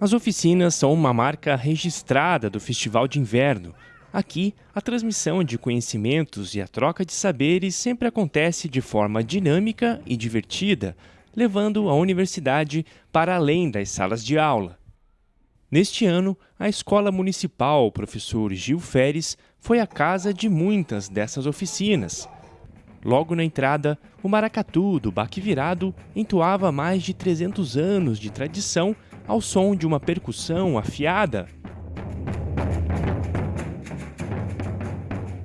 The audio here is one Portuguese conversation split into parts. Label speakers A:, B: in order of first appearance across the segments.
A: As oficinas são uma marca registrada do Festival de Inverno. Aqui, a transmissão de conhecimentos e a troca de saberes sempre acontece de forma dinâmica e divertida, levando a universidade para além das salas de aula. Neste ano, a Escola Municipal Professor Gil Feres foi a casa de muitas dessas oficinas. Logo na entrada, o maracatu do baque virado entoava mais de 300 anos de tradição ao som de uma percussão afiada.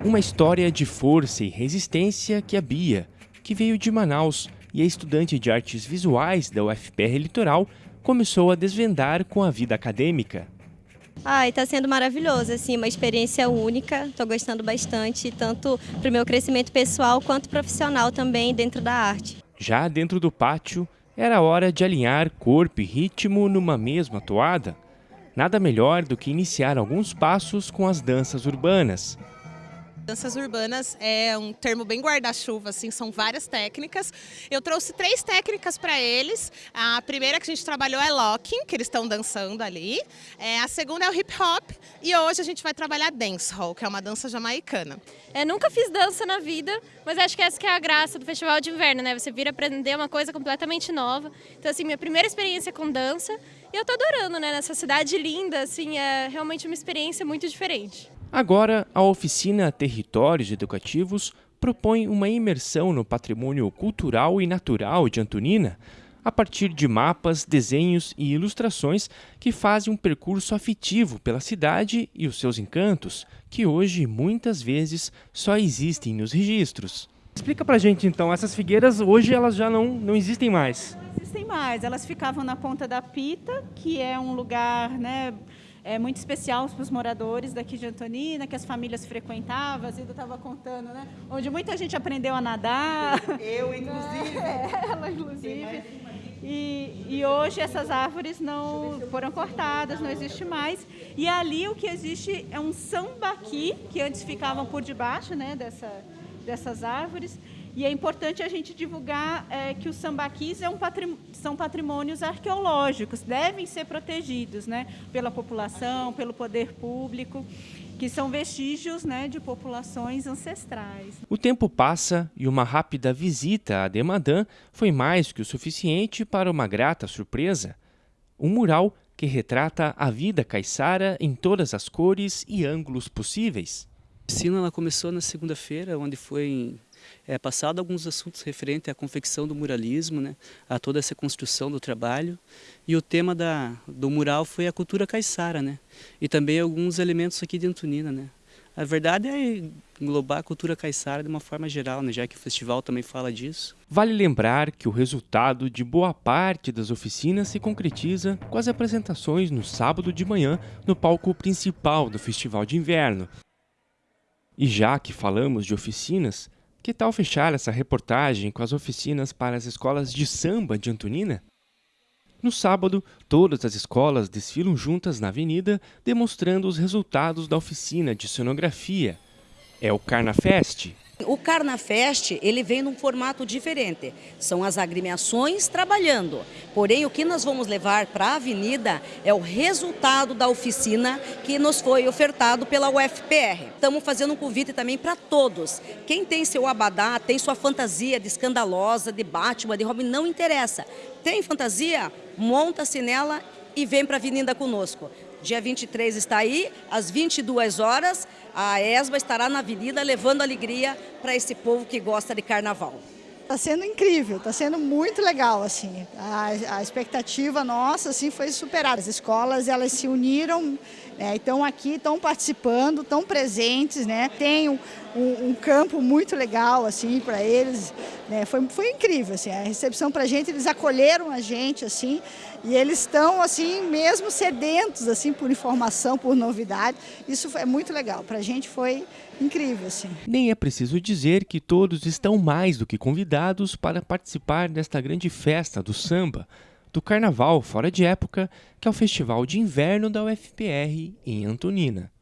A: Uma história de força e resistência que a Bia, que veio de Manaus e é estudante de artes visuais da UFPR Litoral, começou a desvendar com a vida acadêmica.
B: Ai, está sendo maravilhoso, assim, uma experiência única. Estou gostando bastante, tanto para o meu crescimento pessoal quanto profissional também dentro da arte.
A: Já dentro do pátio, era hora de alinhar corpo e ritmo numa mesma toada. Nada melhor do que iniciar alguns passos com as danças urbanas.
C: Danças urbanas é um termo bem guarda-chuva, assim, são várias técnicas. Eu trouxe três técnicas para eles. A primeira que a gente trabalhou é locking, que eles estão dançando ali. É, a segunda é o hip hop e hoje a gente vai trabalhar dancehall, que é uma dança jamaicana.
D: É, nunca fiz dança na vida, mas acho que essa que é a graça do Festival de Inverno, né? Você vir aprender uma coisa completamente nova. Então, assim, minha primeira experiência com dança e eu tô adorando, né? Nessa cidade linda, assim, é realmente uma experiência muito diferente.
A: Agora, a oficina Territórios Educativos propõe uma imersão no patrimônio cultural e natural de Antonina, a partir de mapas, desenhos e ilustrações que fazem um percurso afetivo pela cidade e os seus encantos, que hoje muitas vezes só existem nos registros. Explica pra gente então, essas figueiras hoje elas já não, não existem mais.
E: Não existem mais, elas ficavam na Ponta da Pita, que é um lugar né, é muito especial para os moradores daqui de Antonina, que as famílias frequentavam, a Zida estava contando, né? Onde muita gente aprendeu a nadar.
F: Eu, inclusive.
E: Ela, inclusive. E, e, hoje essas árvores não foram cortadas, não existe mais. E ali o que existe é um sambaqui, que antes ficavam por debaixo né, dessa, dessas árvores. E é importante a gente divulgar é, que os sambaquis é um patrim são patrimônios arqueológicos, devem ser protegidos né, pela população, pelo poder público, que são vestígios né, de populações ancestrais.
A: O tempo passa e uma rápida visita a Demadã foi mais que o suficiente para uma grata surpresa. Um mural que retrata a vida caiçara em todas as cores e ângulos possíveis.
G: A oficina ela começou na segunda-feira, onde foi é, passado alguns assuntos referentes à confecção do muralismo, né, a toda essa construção do trabalho. E o tema da, do mural foi a cultura caiçara, né, e também alguns elementos aqui de Antonina. Né. A verdade é englobar a cultura caiçara de uma forma geral, né, já que o festival também fala disso.
A: Vale lembrar que o resultado de boa parte das oficinas se concretiza com as apresentações no sábado de manhã no palco principal do Festival de Inverno. E já que falamos de oficinas, que tal fechar essa reportagem com as oficinas para as escolas de samba de Antonina? No sábado, todas as escolas desfilam juntas na avenida, demonstrando os resultados da oficina de cenografia. É o Carnafest,
H: o Carnafest, ele vem num formato diferente. São as agremiações trabalhando. Porém, o que nós vamos levar para a avenida é o resultado da oficina que nos foi ofertado pela UFPR. Estamos fazendo um convite também para todos. Quem tem seu abadá, tem sua fantasia de escandalosa, de Batman, de Robin, não interessa. Tem fantasia? Monta-se nela e vem para a avenida conosco. Dia 23 está aí, às 22 horas, a ESBA estará na avenida levando alegria para esse povo que gosta de carnaval.
I: Está sendo incrível, está sendo muito legal, assim. A, a, expectativa nossa, assim, foi superada. As escolas, elas se uniram, né, estão aqui, estão participando, estão presentes, né. Tem um, um, um campo muito legal, assim, para eles. Né, foi, foi incrível, assim. A recepção para a gente, eles acolheram a gente, assim, e eles estão, assim, mesmo sedentos, assim, por informação, por novidade. Isso é muito legal. Para a gente foi incrível, assim.
A: Nem é preciso dizer que todos estão mais do que convidados para participar desta grande festa do samba, do carnaval fora de época, que é o Festival de Inverno da UFPR em Antonina.